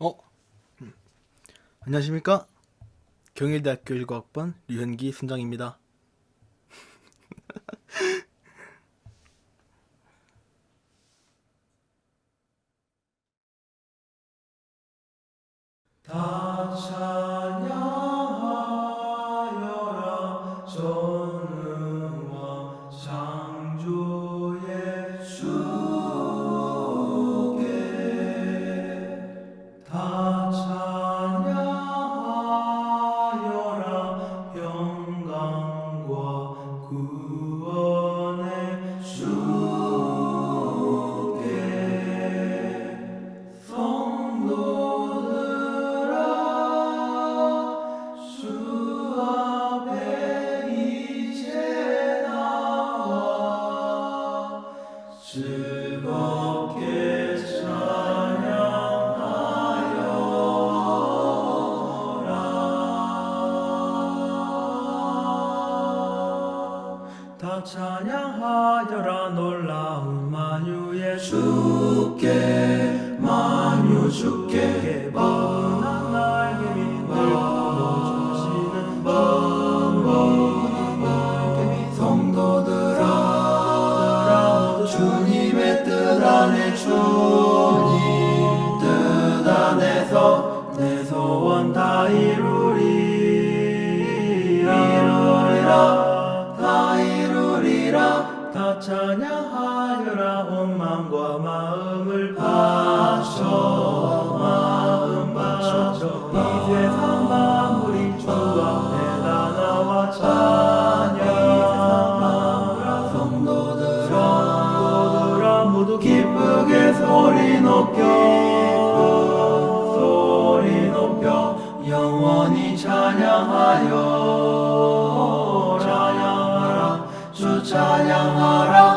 어? 음. 안녕하십니까? 경일대학교 19학번 류현기 순장입니다. 다 찬양하여라 구 다 찬양하여라 놀라운 만유의 주께 만유 주께 번한 날개 번번한 날개 밑 성도들아 주님의 뜻 안에 주님 뜻 안에서 내 소원 다 이루 찬양하여라 온 마음과 마음을 바쳐 마음 바쳐. 이 세상 만물이 주 앞에 다 나와 찬양 성도들아 성도들아 모두 기쁘게 소리 높여 소리 높여 영원히 찬양하여 찬양하라 주 찬양하라